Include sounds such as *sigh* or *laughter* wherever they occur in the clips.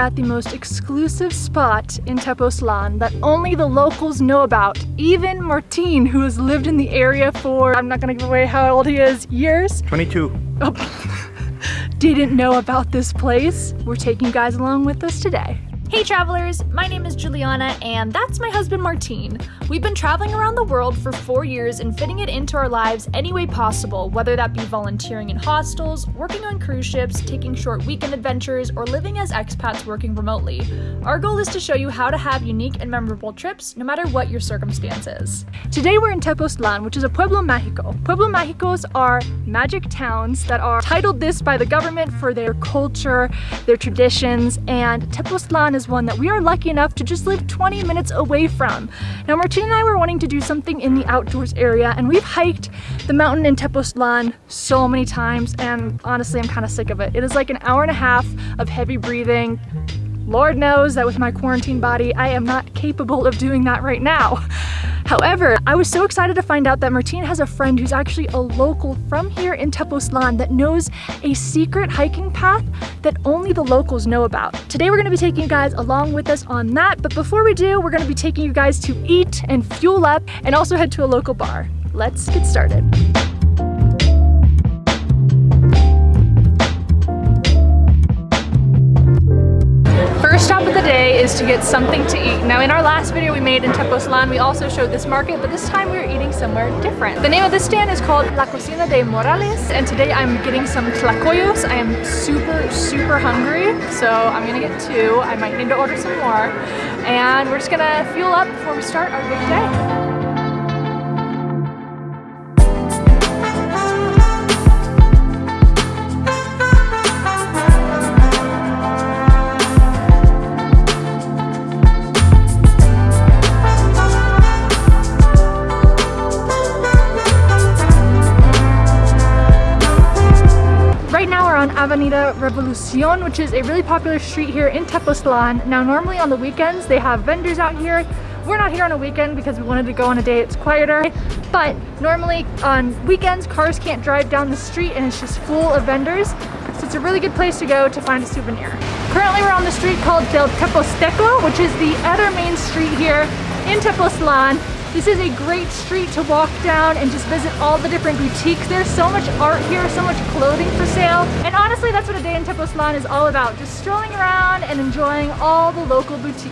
at the most exclusive spot in Tepoztlan that only the locals know about. Even Martin, who has lived in the area for, I'm not gonna give away how old he is, years? 22. Oh, *laughs* didn't know about this place. We're taking you guys along with us today. Hey travelers, my name is Juliana and that's my husband Martin. We've been traveling around the world for four years and fitting it into our lives any way possible, whether that be volunteering in hostels, working on cruise ships, taking short weekend adventures, or living as expats working remotely. Our goal is to show you how to have unique and memorable trips no matter what your circumstances. Today we're in Tepoztlan, which is a Pueblo Mágico. Pueblo Mágicos are magic towns that are titled this by the government for their culture, their traditions, and Tepoztlan is is one that we are lucky enough to just live 20 minutes away from. Now Martin and I were wanting to do something in the outdoors area and we've hiked the mountain in Tepoztlan so many times and honestly I'm kind of sick of it. It is like an hour and a half of heavy breathing, Lord knows that with my quarantine body, I am not capable of doing that right now. However, I was so excited to find out that Martine has a friend who's actually a local from here in Tepoztlan that knows a secret hiking path that only the locals know about. Today we're gonna be taking you guys along with us on that, but before we do, we're gonna be taking you guys to eat and fuel up and also head to a local bar. Let's get started. Is to get something to eat. Now in our last video we made in Tepoztlan, we also showed this market, but this time we are eating somewhere different. The name of this stand is called La Cocina de Morales, and today I'm getting some tlacoyos. I am super, super hungry, so I'm gonna get two. I might need to order some more, and we're just gonna fuel up before we start our big day. Avenida Revolucion, which is a really popular street here in Tepoztlan. Now, normally on the weekends, they have vendors out here. We're not here on a weekend because we wanted to go on a day it's quieter. But normally on weekends, cars can't drive down the street and it's just full of vendors. So it's a really good place to go to find a souvenir. Currently, we're on the street called Del Tepozteco, which is the other main street here in Tepoztlan. This is a great street to walk down and just visit all the different boutiques. There's so much art here, so much clothing for sale. And honestly, that's what a day in Tepoztlan is all about. Just strolling around and enjoying all the local boutiques.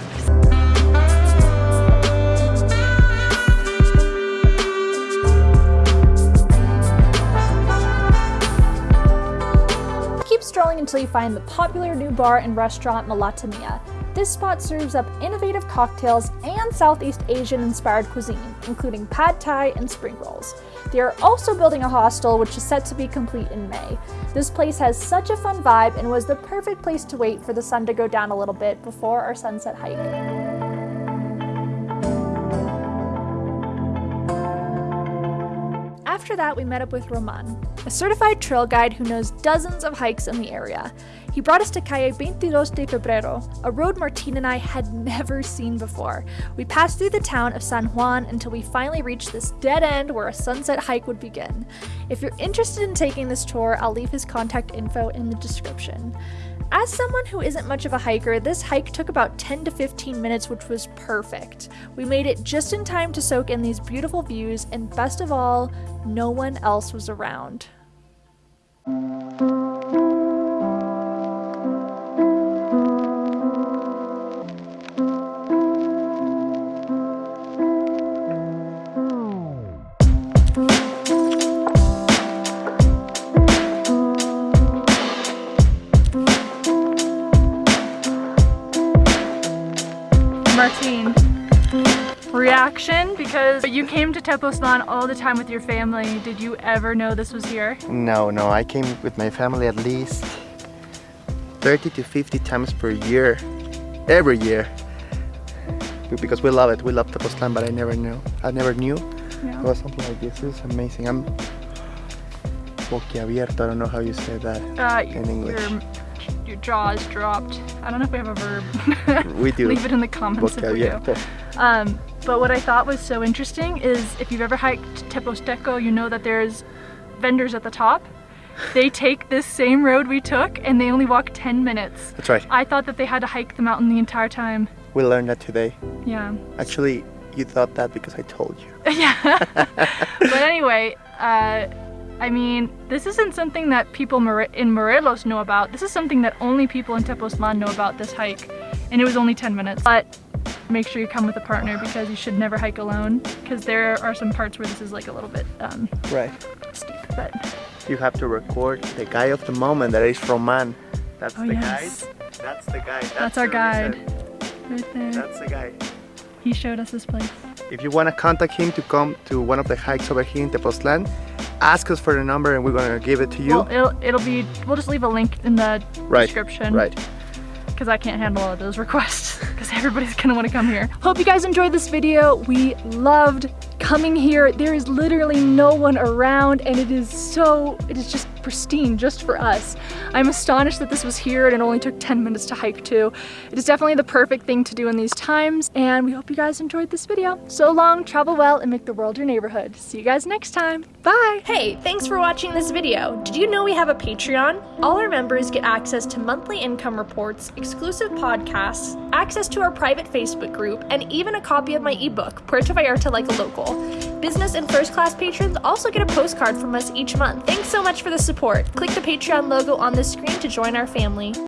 Keep strolling until you find the popular new bar and restaurant Malatamia. This spot serves up innovative cocktails and Southeast Asian inspired cuisine, including pad thai and spring rolls. They are also building a hostel which is set to be complete in May. This place has such a fun vibe and was the perfect place to wait for the sun to go down a little bit before our sunset hike. After that, we met up with Roman, a certified trail guide who knows dozens of hikes in the area. He brought us to Calle 22 de Febrero, a road Martin and I had *laughs* never seen before. We passed through the town of San Juan until we finally reached this dead end where a sunset hike would begin. If you're interested in taking this tour, I'll leave his contact info in the description. As someone who isn't much of a hiker, this hike took about 10 to 15 minutes, which was perfect. We made it just in time to soak in these beautiful views, and best of all, no one else was around. Martine, reaction because you came to Tepoztlan all the time with your family. Did you ever know this was here? No, no, I came with my family at least 30 to 50 times per year, every year. Because we love it, we love Tepoztlan, but I never knew, I never knew yeah. it was something like this. This is amazing. I'm boquiabierto, I don't know how you say that uh, in English your jaw is dropped. I don't know if we have a verb. We *laughs* do. Leave it in the comments if we do. Um, but what I thought was so interesting is if you've ever hiked Tepozteco, you know that there's vendors at the top. they take this same road we took and they only walk 10 minutes. That's right. I thought that they had to hike the mountain the entire time. We learned that today. Yeah. Actually, you thought that because I told you. *laughs* yeah. *laughs* but anyway, uh, I mean, this isn't something that people in Morelos know about. This is something that only people in Tepoztlan know about this hike. And it was only 10 minutes. But make sure you come with a partner because you should never hike alone because there are some parts where this is like a little bit um, right. steep. But you have to record the guy of the moment that is Roman. That's oh, the yes. guide. That's the guy. That's, That's our guide. Right there. That's the guy. He showed us this place. If you want to contact him to come to one of the hikes over here in Tepoztlan, ask us for the number and we're going to give it to you. Well, it'll, it'll be, we'll just leave a link in the right. description. Right. Because I can't handle all of those requests because everybody's want to come here. Hope you guys enjoyed this video. We loved coming here. There is literally no one around and it is so, it is just pristine just for us. I'm astonished that this was here and it only took 10 minutes to hike to. It is definitely the perfect thing to do in these times and we hope you guys enjoyed this video. So long, travel well, and make the world your neighborhood. See you guys next time. Bye! Hey, thanks for watching this video. Did you know we have a Patreon? All our members get access to monthly income reports, exclusive podcasts, access to our private Facebook group, and even a copy of my ebook, Puerto Vallarta Like a Local. Business and first class patrons also get a postcard from us each month. Thanks so much for the support. Click the Patreon logo on the screen to join our family.